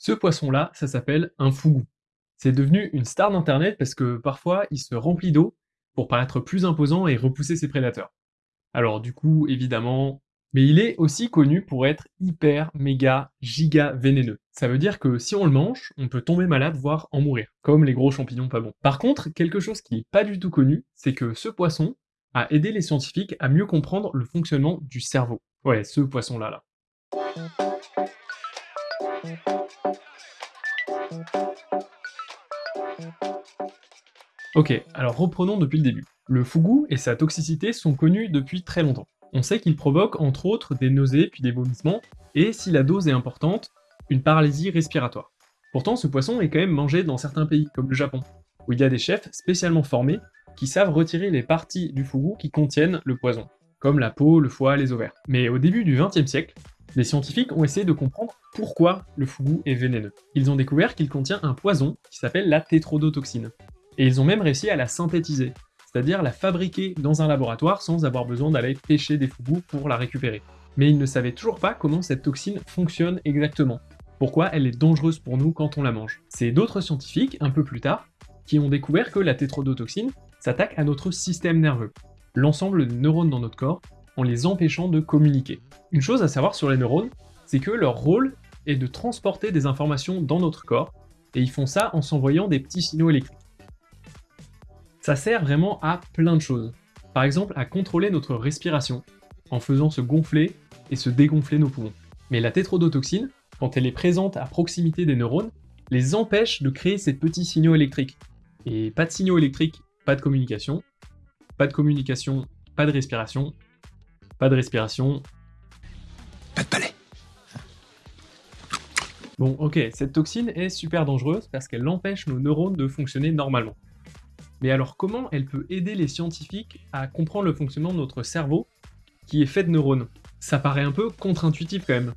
Ce poisson-là, ça s'appelle un fougou. C'est devenu une star d'internet parce que parfois il se remplit d'eau pour paraître plus imposant et repousser ses prédateurs. Alors du coup, évidemment, mais il est aussi connu pour être hyper, méga, giga vénéneux. Ça veut dire que si on le mange, on peut tomber malade, voire en mourir, comme les gros champignons pas bons. Par contre, quelque chose qui n'est pas du tout connu, c'est que ce poisson a aidé les scientifiques à mieux comprendre le fonctionnement du cerveau. Ouais, ce poisson-là, là. Ok, alors reprenons depuis le début. Le fougou et sa toxicité sont connus depuis très longtemps. On sait qu'il provoque entre autres des nausées puis des vomissements, et si la dose est importante, une paralysie respiratoire. Pourtant, ce poisson est quand même mangé dans certains pays, comme le Japon, où il y a des chefs spécialement formés qui savent retirer les parties du fougou qui contiennent le poison, comme la peau, le foie, les ovaires. Mais au début du XXe siècle, les scientifiques ont essayé de comprendre pourquoi le fougou est vénéneux. Ils ont découvert qu'il contient un poison qui s'appelle la tétrodotoxine. Et ils ont même réussi à la synthétiser, c'est-à-dire la fabriquer dans un laboratoire sans avoir besoin d'aller pêcher des fougous pour la récupérer. Mais ils ne savaient toujours pas comment cette toxine fonctionne exactement, pourquoi elle est dangereuse pour nous quand on la mange. C'est d'autres scientifiques, un peu plus tard, qui ont découvert que la tétrodotoxine s'attaque à notre système nerveux, l'ensemble des neurones dans notre corps, en les empêchant de communiquer. Une chose à savoir sur les neurones, c'est que leur rôle est de transporter des informations dans notre corps, et ils font ça en s'envoyant des petits signaux électriques. Ça sert vraiment à plein de choses. Par exemple, à contrôler notre respiration, en faisant se gonfler et se dégonfler nos poumons. Mais la tétrodotoxine, quand elle est présente à proximité des neurones, les empêche de créer ces petits signaux électriques. Et pas de signaux électriques, pas de communication. Pas de communication, pas de respiration. Pas de respiration. Pas de palais. Bon, ok, cette toxine est super dangereuse parce qu'elle empêche nos neurones de fonctionner normalement. Mais alors comment elle peut aider les scientifiques à comprendre le fonctionnement de notre cerveau qui est fait de neurones? Ça paraît un peu contre-intuitif quand même.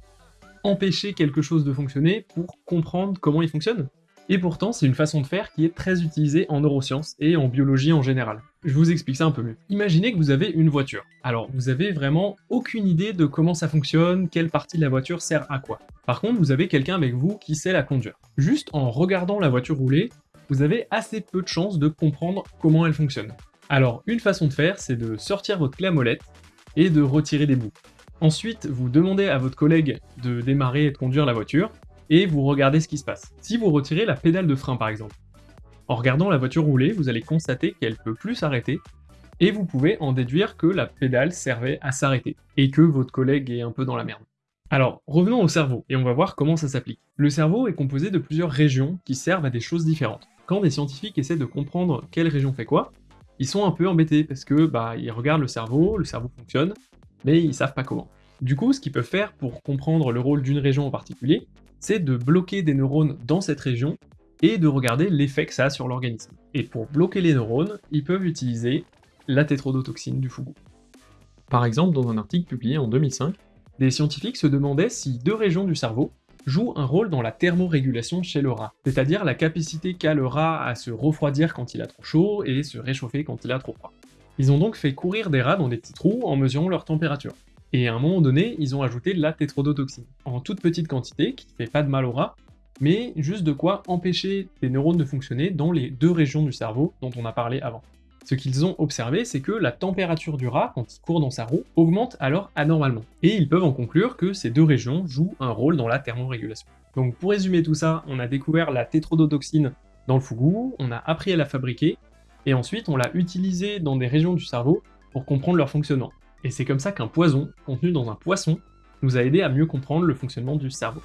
Empêcher quelque chose de fonctionner pour comprendre comment il fonctionne? Et pourtant, c'est une façon de faire qui est très utilisée en neurosciences et en biologie en général. Je vous explique ça un peu mieux. Imaginez que vous avez une voiture. Alors, vous avez vraiment aucune idée de comment ça fonctionne, quelle partie de la voiture sert à quoi. Par contre, vous avez quelqu'un avec vous qui sait la conduire. Juste en regardant la voiture rouler, vous avez assez peu de chances de comprendre comment elle fonctionne. Alors, une façon de faire, c'est de sortir votre clé molette et de retirer des bouts. Ensuite, vous demandez à votre collègue de démarrer et de conduire la voiture, et vous regardez ce qui se passe. Si vous retirez la pédale de frein par exemple, en regardant la voiture rouler, vous allez constater qu'elle peut plus s'arrêter, et vous pouvez en déduire que la pédale servait à s'arrêter, et que votre collègue est un peu dans la merde. Alors, revenons au cerveau, et on va voir comment ça s'applique. Le cerveau est composé de plusieurs régions qui servent à des choses différentes. Quand des scientifiques essaient de comprendre quelle région fait quoi, ils sont un peu embêtés parce que bah ils regardent le cerveau, le cerveau fonctionne, mais ils savent pas comment. Du coup, ce qu'ils peuvent faire pour comprendre le rôle d'une région en particulier, c'est de bloquer des neurones dans cette région et de regarder l'effet que ça a sur l'organisme. Et pour bloquer les neurones, ils peuvent utiliser la tétrodotoxine du fougou. Par exemple, dans un article publié en 2005, des scientifiques se demandaient si deux régions du cerveau jouent un rôle dans la thermorégulation chez le rat, c'est-à-dire la capacité qu'a le rat à se refroidir quand il a trop chaud et se réchauffer quand il a trop froid. Ils ont donc fait courir des rats dans des petits trous en mesurant leur température. Et à un moment donné, ils ont ajouté la tétrodotoxine, en toute petite quantité, qui ne fait pas de mal au rat, mais juste de quoi empêcher les neurones de fonctionner dans les deux régions du cerveau dont on a parlé avant. Ce qu'ils ont observé, c'est que la température du rat, quand il court dans sa roue, augmente alors anormalement. Et ils peuvent en conclure que ces deux régions jouent un rôle dans la thermorégulation. Donc pour résumer tout ça, on a découvert la tétrodotoxine dans le fougou, on a appris à la fabriquer, et ensuite on l'a utilisée dans des régions du cerveau pour comprendre leur fonctionnement. Et c'est comme ça qu'un poison, contenu dans un poisson, nous a aidé à mieux comprendre le fonctionnement du cerveau.